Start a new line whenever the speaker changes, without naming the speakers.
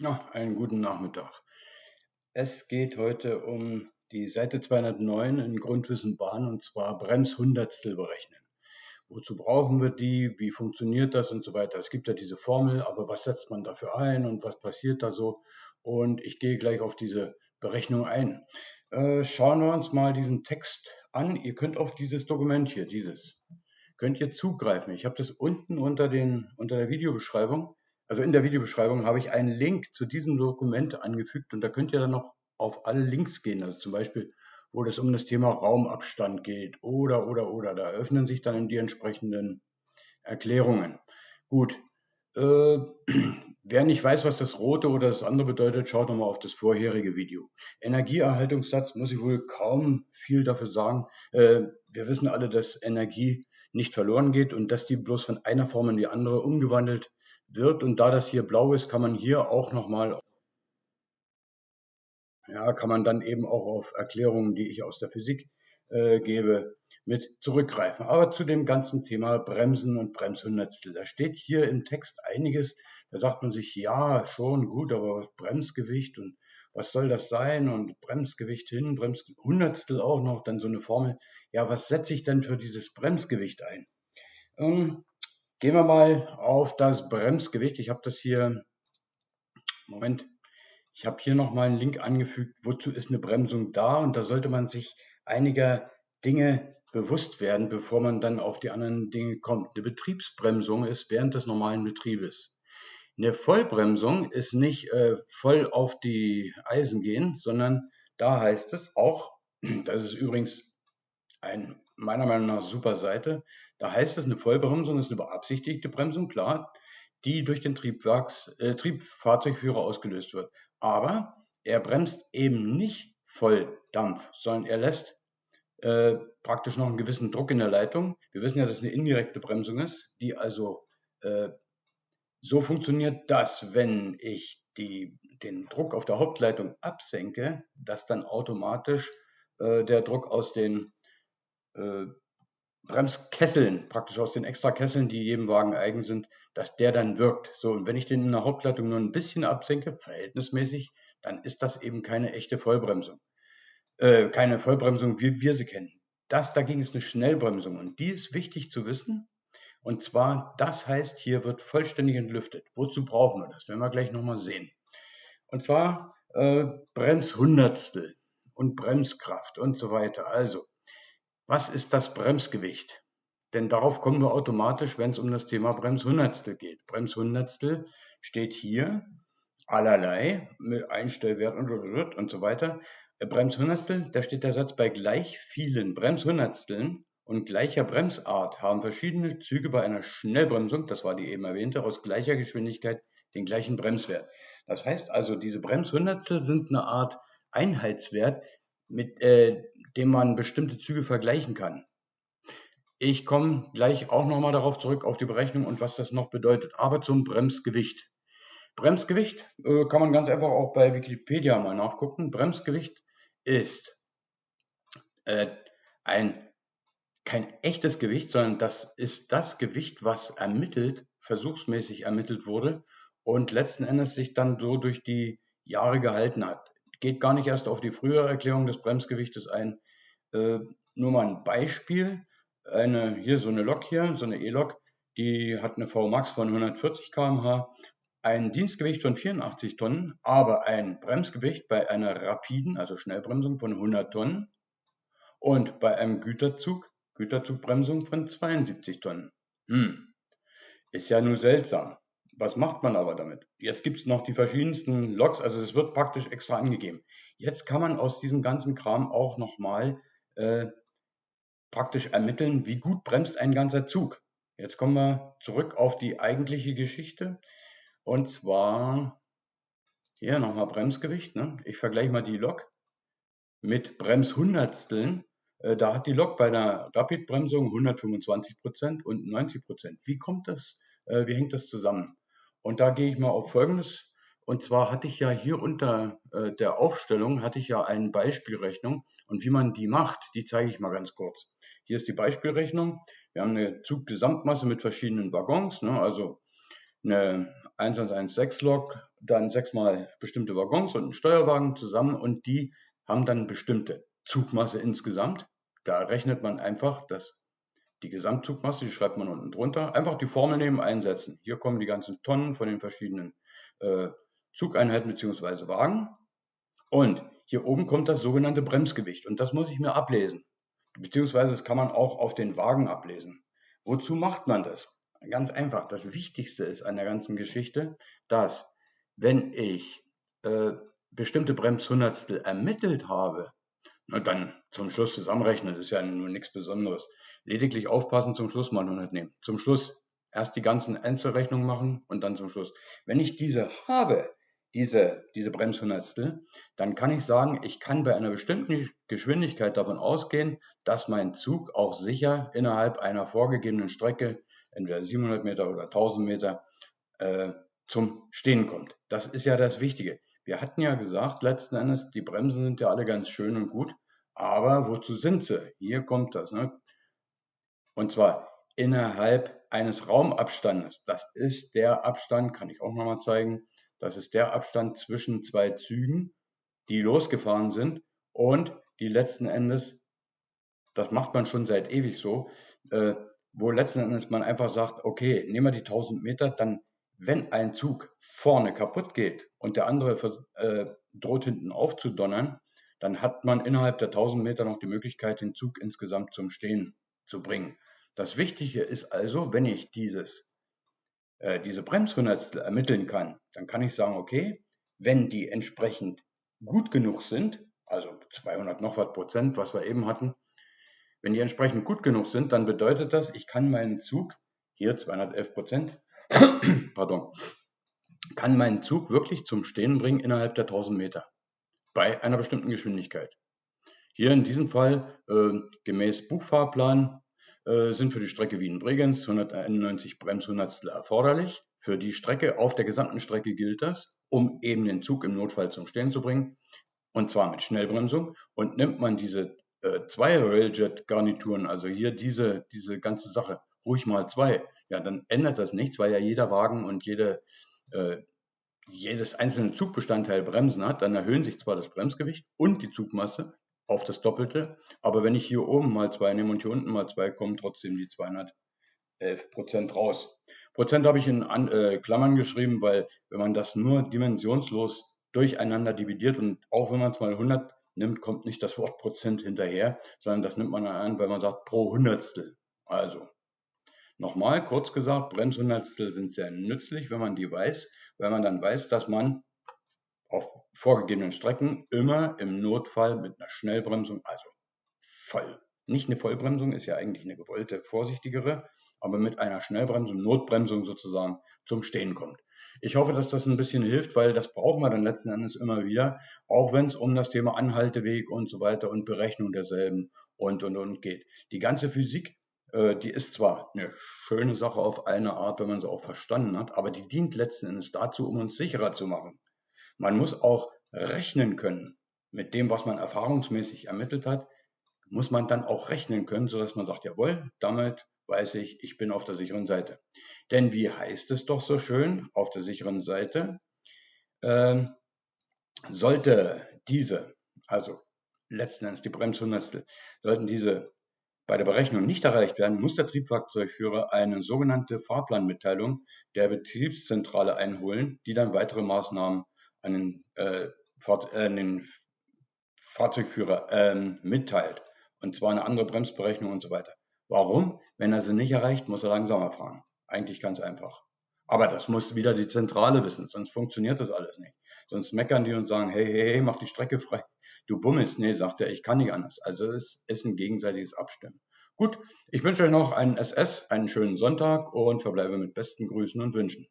Ja, einen guten Nachmittag. Es geht heute um die Seite 209 in Grundwissen Bahn und zwar Bremshundertstel berechnen. Wozu brauchen wir die? Wie funktioniert das und so weiter? Es gibt ja diese Formel, aber was setzt man dafür ein und was passiert da so? Und ich gehe gleich auf diese Berechnung ein. Äh, schauen wir uns mal diesen Text an. Ihr könnt auf dieses Dokument hier, dieses, könnt ihr zugreifen. Ich habe das unten unter, den, unter der Videobeschreibung also in der Videobeschreibung habe ich einen Link zu diesem Dokument angefügt und da könnt ihr dann noch auf alle Links gehen. Also zum Beispiel, wo es um das Thema Raumabstand geht oder, oder, oder. Da öffnen sich dann die entsprechenden Erklärungen. Gut. Äh, wer nicht weiß, was das rote oder das andere bedeutet, schaut nochmal auf das vorherige Video. Energieerhaltungssatz muss ich wohl kaum viel dafür sagen. Äh, wir wissen alle, dass Energie nicht verloren geht und dass die bloß von einer Form in die andere umgewandelt wird. Und da das hier blau ist, kann man hier auch nochmal, ja, kann man dann eben auch auf Erklärungen, die ich aus der Physik äh, gebe, mit zurückgreifen. Aber zu dem ganzen Thema Bremsen und Bremshundertstel. Da steht hier im Text einiges. Da sagt man sich, ja, schon gut, aber Bremsgewicht und was soll das sein? Und Bremsgewicht hin, Bremshundertstel auch noch, dann so eine Formel. Ja, was setze ich denn für dieses Bremsgewicht ein? Ähm, Gehen wir mal auf das Bremsgewicht. Ich habe das hier, Moment, ich habe hier nochmal einen Link angefügt, wozu ist eine Bremsung da und da sollte man sich einiger Dinge bewusst werden, bevor man dann auf die anderen Dinge kommt. Eine Betriebsbremsung ist während des normalen Betriebes. Eine Vollbremsung ist nicht äh, voll auf die Eisen gehen, sondern da heißt es auch, das ist übrigens ein meiner Meinung nach super Seite. Da heißt es, eine Vollbremsung ist eine beabsichtigte Bremsung, klar, die durch den Triebwerks, äh, Triebfahrzeugführer ausgelöst wird. Aber er bremst eben nicht Volldampf, sondern er lässt äh, praktisch noch einen gewissen Druck in der Leitung. Wir wissen ja, dass es eine indirekte Bremsung ist, die also äh, so funktioniert, dass wenn ich die, den Druck auf der Hauptleitung absenke, dass dann automatisch äh, der Druck aus den äh, Bremskesseln, praktisch aus den extra Kesseln, die jedem Wagen eigen sind, dass der dann wirkt. So, und wenn ich den in der Hauptleitung nur ein bisschen absenke, verhältnismäßig, dann ist das eben keine echte Vollbremsung. Äh, keine Vollbremsung, wie wir sie kennen. Das dagegen ist eine Schnellbremsung und die ist wichtig zu wissen. Und zwar, das heißt, hier wird vollständig entlüftet. Wozu brauchen wir das? Werden wir gleich nochmal sehen. Und zwar äh, Bremshundertstel und Bremskraft und so weiter. Also, was ist das Bremsgewicht? Denn darauf kommen wir automatisch, wenn es um das Thema Bremshundertstel geht. Bremshundertstel steht hier allerlei mit Einstellwert und, und, so weiter. Äh, Bremshundertstel, da steht der Satz, bei gleich vielen Bremshundertsteln und gleicher Bremsart haben verschiedene Züge bei einer Schnellbremsung, das war die eben erwähnte, aus gleicher Geschwindigkeit den gleichen Bremswert. Das heißt also, diese Bremshundertstel sind eine Art Einheitswert, mit äh, dem man bestimmte Züge vergleichen kann. Ich komme gleich auch nochmal darauf zurück, auf die Berechnung und was das noch bedeutet. Aber zum Bremsgewicht. Bremsgewicht äh, kann man ganz einfach auch bei Wikipedia mal nachgucken. Bremsgewicht ist äh, ein, kein echtes Gewicht, sondern das ist das Gewicht, was ermittelt, versuchsmäßig ermittelt wurde und letzten Endes sich dann so durch die Jahre gehalten hat geht gar nicht erst auf die frühere Erklärung des Bremsgewichtes ein. Äh, nur mal ein Beispiel. Eine, hier so eine Lok hier, so eine E-Lok, die hat eine VMAX von 140 km/h, ein Dienstgewicht von 84 Tonnen, aber ein Bremsgewicht bei einer rapiden, also Schnellbremsung von 100 Tonnen und bei einem Güterzug, Güterzugbremsung von 72 Tonnen. Hm, ist ja nur seltsam. Was macht man aber damit? Jetzt gibt es noch die verschiedensten Logs, also es wird praktisch extra angegeben. Jetzt kann man aus diesem ganzen Kram auch nochmal äh, praktisch ermitteln, wie gut bremst ein ganzer Zug. Jetzt kommen wir zurück auf die eigentliche Geschichte. Und zwar hier nochmal Bremsgewicht. Ne? Ich vergleiche mal die Lok mit Bremshundertsteln. Äh, da hat die Lok bei einer Rapidbremsung 125% und 90%. Wie kommt das? Äh, wie hängt das zusammen? Und da gehe ich mal auf Folgendes. Und zwar hatte ich ja hier unter äh, der Aufstellung, hatte ich ja eine Beispielrechnung. Und wie man die macht, die zeige ich mal ganz kurz. Hier ist die Beispielrechnung. Wir haben eine Zuggesamtmasse mit verschiedenen Waggons, ne, also eine 1116-Lok, dann sechsmal bestimmte Waggons und ein Steuerwagen zusammen und die haben dann bestimmte Zugmasse insgesamt. Da rechnet man einfach das, die Gesamtzugmasse, die schreibt man unten drunter. Einfach die Formel nehmen, einsetzen. Hier kommen die ganzen Tonnen von den verschiedenen äh, Zugeinheiten bzw. Wagen. Und hier oben kommt das sogenannte Bremsgewicht und das muss ich mir ablesen. Beziehungsweise das kann man auch auf den Wagen ablesen. Wozu macht man das? Ganz einfach. Das Wichtigste ist an der ganzen Geschichte, dass wenn ich äh, bestimmte Bremshundertstel ermittelt habe, na dann zum Schluss zusammenrechnen, das ist ja nur nichts Besonderes. Lediglich aufpassen, zum Schluss mal 100 nehmen. Zum Schluss erst die ganzen Einzelrechnungen machen und dann zum Schluss. Wenn ich diese habe, diese, diese Bremshundertstel, dann kann ich sagen, ich kann bei einer bestimmten Geschwindigkeit davon ausgehen, dass mein Zug auch sicher innerhalb einer vorgegebenen Strecke, entweder 700 Meter oder 1000 Meter, äh, zum Stehen kommt. Das ist ja das Wichtige. Wir hatten ja gesagt, letzten Endes, die Bremsen sind ja alle ganz schön und gut, aber wozu sind sie? Hier kommt das. Ne? Und zwar innerhalb eines Raumabstandes. Das ist der Abstand, kann ich auch nochmal zeigen, das ist der Abstand zwischen zwei Zügen, die losgefahren sind und die letzten Endes, das macht man schon seit ewig so, äh, wo letzten Endes man einfach sagt, okay, nehmen wir die 1000 Meter, dann, wenn ein Zug vorne kaputt geht und der andere äh, droht hinten aufzudonnern, dann hat man innerhalb der 1000 Meter noch die Möglichkeit, den Zug insgesamt zum Stehen zu bringen. Das Wichtige ist also, wenn ich dieses äh, diese Bremshundertstel ermitteln kann, dann kann ich sagen, okay, wenn die entsprechend gut genug sind, also 200 noch was Prozent, was wir eben hatten, wenn die entsprechend gut genug sind, dann bedeutet das, ich kann meinen Zug, hier 211 Prozent, pardon, kann meinen Zug wirklich zum Stehen bringen innerhalb der 1000 Meter bei einer bestimmten Geschwindigkeit. Hier in diesem Fall äh, gemäß Buchfahrplan äh, sind für die Strecke Wien-Bregenz 191 Bremshundertstel erforderlich. Für die Strecke, auf der gesamten Strecke gilt das, um eben den Zug im Notfall zum Stehen zu bringen. Und zwar mit Schnellbremsung. Und nimmt man diese äh, zwei Railjet-Garnituren, also hier diese, diese ganze Sache, ruhig mal zwei, ja, dann ändert das nichts, weil ja jeder Wagen und jede, äh, jedes einzelne Zugbestandteil Bremsen hat. Dann erhöhen sich zwar das Bremsgewicht und die Zugmasse, auf das Doppelte. Aber wenn ich hier oben mal zwei nehme und hier unten mal zwei, kommen trotzdem die 211 Prozent raus. Prozent habe ich in äh, Klammern geschrieben, weil wenn man das nur dimensionslos durcheinander dividiert und auch wenn man es mal 100 nimmt, kommt nicht das Wort Prozent hinterher, sondern das nimmt man an, weil man sagt pro Hundertstel. Also, nochmal kurz gesagt, Bremshundertstel sind sehr nützlich, wenn man die weiß, weil man dann weiß, dass man auf vorgegebenen Strecken immer im Notfall mit einer Schnellbremsung, also voll. Nicht eine Vollbremsung ist ja eigentlich eine gewollte, vorsichtigere, aber mit einer Schnellbremsung, Notbremsung sozusagen zum Stehen kommt. Ich hoffe, dass das ein bisschen hilft, weil das brauchen wir dann letzten Endes immer wieder, auch wenn es um das Thema Anhalteweg und so weiter und Berechnung derselben und und und geht. Die ganze Physik, die ist zwar eine schöne Sache auf eine Art, wenn man sie auch verstanden hat, aber die dient letzten Endes dazu, um uns sicherer zu machen. Man muss auch rechnen können. Mit dem, was man erfahrungsmäßig ermittelt hat, muss man dann auch rechnen können, sodass man sagt, jawohl, damit weiß ich, ich bin auf der sicheren Seite. Denn wie heißt es doch so schön, auf der sicheren Seite, äh, sollte diese, also letzten Endes die Bremshundertstel, sollten diese bei der Berechnung nicht erreicht werden, muss der Triebfahrzeugführer eine sogenannte Fahrplanmitteilung der Betriebszentrale einholen, die dann weitere Maßnahmen an den, äh, Fahr äh, den Fahrzeugführer ähm, mitteilt. Und zwar eine andere Bremsberechnung und so weiter. Warum? Wenn er sie nicht erreicht, muss er langsamer fahren. Eigentlich ganz einfach. Aber das muss wieder die Zentrale wissen, sonst funktioniert das alles nicht. Sonst meckern die und sagen, hey, hey, hey, mach die Strecke frei. Du bummelst. Nee, sagt er, ich kann nicht anders. Also es ist ein gegenseitiges Abstimmen. Gut, ich wünsche euch noch einen SS, einen schönen Sonntag und verbleibe mit besten Grüßen und Wünschen.